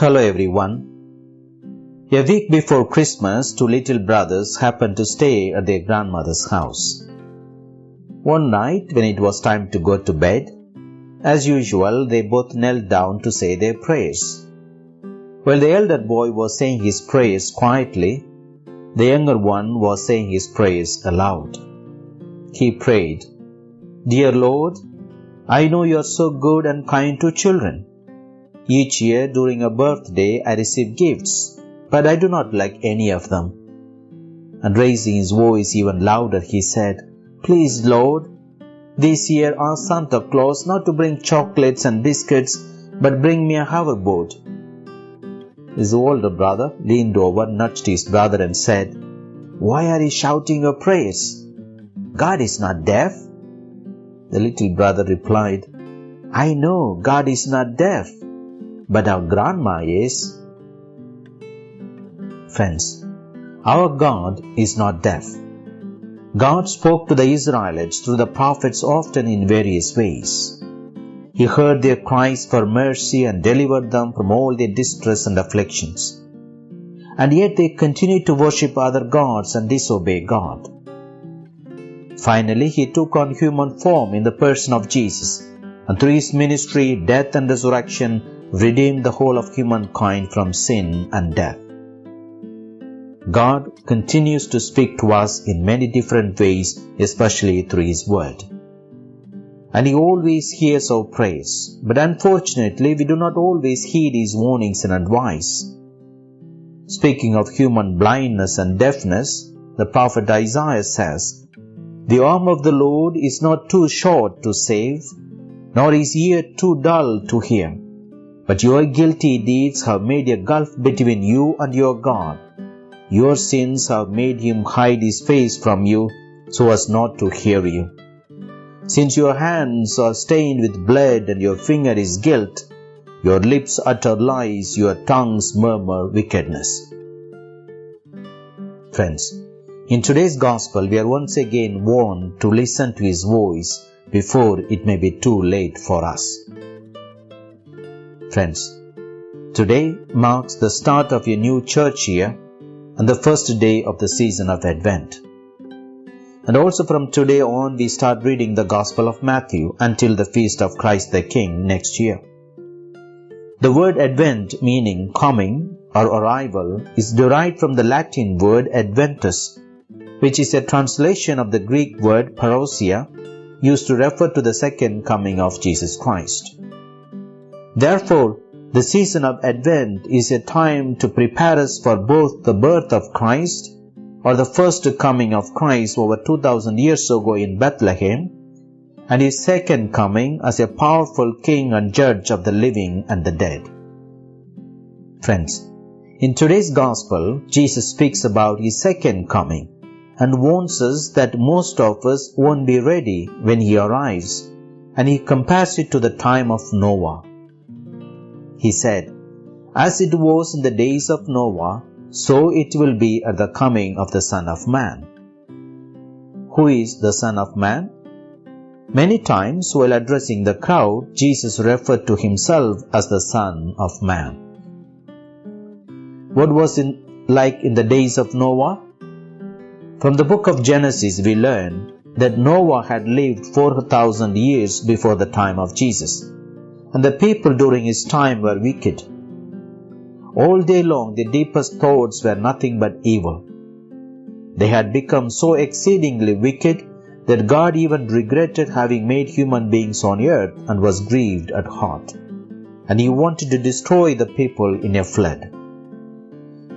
Hello everyone. A week before Christmas, two little brothers happened to stay at their grandmother's house. One night, when it was time to go to bed, as usual, they both knelt down to say their prayers. While the elder boy was saying his prayers quietly, the younger one was saying his prayers aloud. He prayed, Dear Lord, I know you are so good and kind to children. Each year during a birthday I receive gifts, but I do not like any of them. And raising his voice even louder, he said, Please, Lord, this year ask Santa Claus not to bring chocolates and biscuits, but bring me a hoverboard. His older brother leaned over, nudged his brother, and said, Why are you shouting your prayers? God is not deaf. The little brother replied, I know God is not deaf, but our grandma is. Friends, our God is not deaf. God spoke to the Israelites through the prophets often in various ways. He heard their cries for mercy and delivered them from all their distress and afflictions. And yet they continued to worship other gods and disobey God. Finally, he took on human form in the person of Jesus, and through his ministry, death, and resurrection, redeemed the whole of humankind from sin and death. God continues to speak to us in many different ways, especially through His Word. And He always hears our prayers, but unfortunately, we do not always heed His warnings and advice. Speaking of human blindness and deafness, the prophet Isaiah says, The arm of the Lord is not too short to save, nor his ear too dull to hear. But your guilty deeds have made a gulf between you and your God your sins have made him hide his face from you so as not to hear you. Since your hands are stained with blood and your finger is guilt, your lips utter lies, your tongues murmur wickedness. Friends, in today's gospel, we are once again warned to listen to his voice before it may be too late for us. Friends, today marks the start of a new church year and the first day of the season of Advent. And also from today on, we start reading the Gospel of Matthew until the feast of Christ the King next year. The word Advent, meaning coming or arrival, is derived from the Latin word Adventus, which is a translation of the Greek word parousia, used to refer to the second coming of Jesus Christ. Therefore, the season of Advent is a time to prepare us for both the birth of Christ or the first coming of Christ over 2000 years ago in Bethlehem and his second coming as a powerful king and judge of the living and the dead. Friends, in today's gospel, Jesus speaks about his second coming and warns us that most of us won't be ready when he arrives and he compares it to the time of Noah. He said, As it was in the days of Noah, so it will be at the coming of the Son of Man. Who is the Son of Man? Many times while addressing the crowd, Jesus referred to himself as the Son of Man. What was it like in the days of Noah? From the book of Genesis, we learn that Noah had lived 4,000 years before the time of Jesus and the people during his time were wicked. All day long their deepest thoughts were nothing but evil. They had become so exceedingly wicked that God even regretted having made human beings on earth and was grieved at heart. And he wanted to destroy the people in a flood.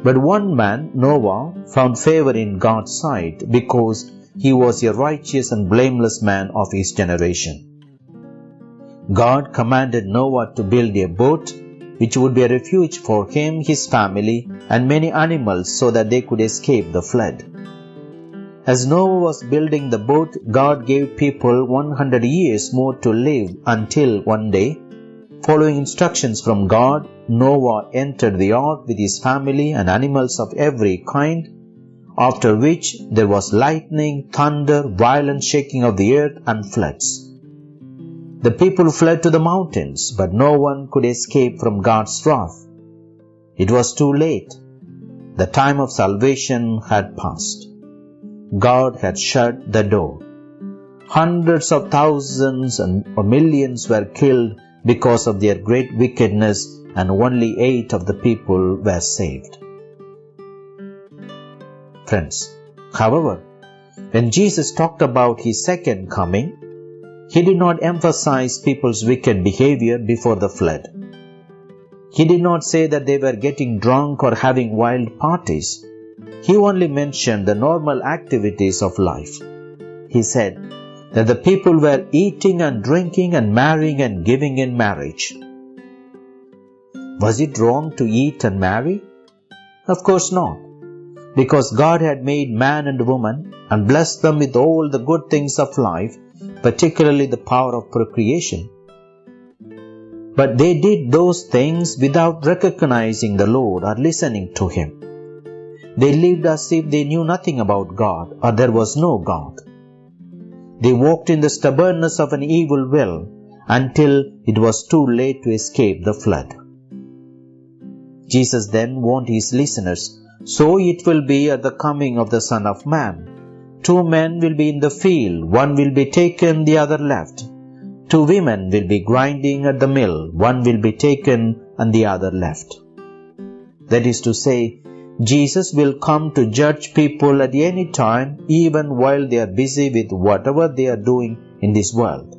But one man, Noah, found favor in God's sight because he was a righteous and blameless man of his generation. God commanded Noah to build a boat which would be a refuge for him, his family, and many animals so that they could escape the flood. As Noah was building the boat, God gave people 100 years more to live until one day, following instructions from God, Noah entered the ark with his family and animals of every kind, after which there was lightning, thunder, violent shaking of the earth, and floods. The people fled to the mountains, but no one could escape from God's wrath. It was too late. The time of salvation had passed. God had shut the door. Hundreds of thousands and millions were killed because of their great wickedness, and only eight of the people were saved. Friends, however, when Jesus talked about his second coming, he did not emphasize people's wicked behavior before the flood. He did not say that they were getting drunk or having wild parties. He only mentioned the normal activities of life. He said that the people were eating and drinking and marrying and giving in marriage. Was it wrong to eat and marry? Of course not. Because God had made man and woman and blessed them with all the good things of life, particularly the power of procreation. But they did those things without recognizing the Lord or listening to Him. They lived as if they knew nothing about God or there was no God. They walked in the stubbornness of an evil will until it was too late to escape the flood. Jesus then warned his listeners, So it will be at the coming of the Son of Man. Two men will be in the field, one will be taken, the other left. Two women will be grinding at the mill, one will be taken and the other left. That is to say, Jesus will come to judge people at any time, even while they are busy with whatever they are doing in this world.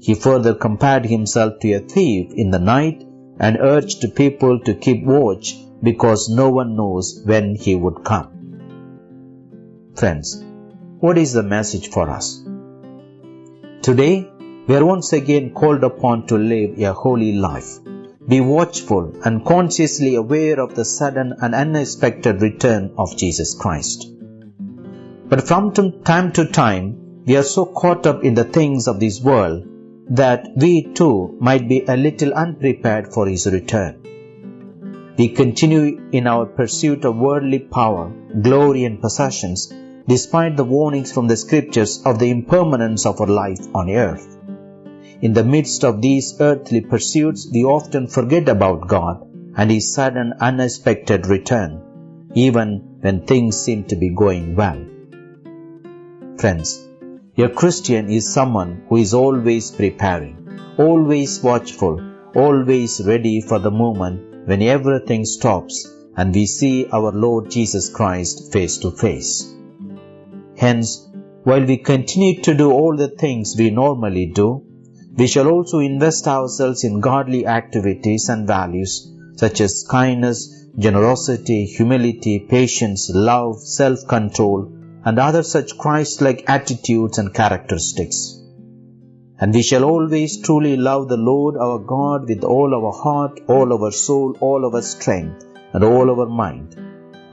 He further compared himself to a thief in the night and urged people to keep watch because no one knows when he would come. Friends, what is the message for us? Today, we are once again called upon to live a holy life be watchful and consciously aware of the sudden and unexpected return of Jesus Christ. But from time to time, we are so caught up in the things of this world that we too might be a little unprepared for His return. We continue in our pursuit of worldly power, glory, and possessions, despite the warnings from the scriptures of the impermanence of our life on earth. In the midst of these earthly pursuits, we often forget about God and His sudden unexpected return, even when things seem to be going well. Friends, a Christian is someone who is always preparing, always watchful, always ready for the moment when everything stops and we see our Lord Jesus Christ face to face. Hence, while we continue to do all the things we normally do, we shall also invest ourselves in godly activities and values such as kindness, generosity, humility, patience, love, self-control, and other such Christ-like attitudes and characteristics. And we shall always truly love the Lord our God with all our heart, all our soul, all our strength, and all our mind,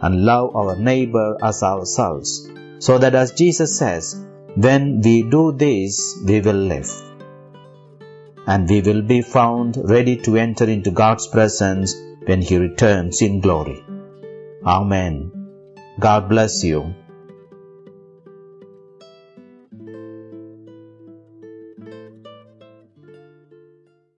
and love our neighbor as ourselves, so that as Jesus says, when we do this, we will live and we will be found ready to enter into God's presence when He returns in glory. Amen. God bless you.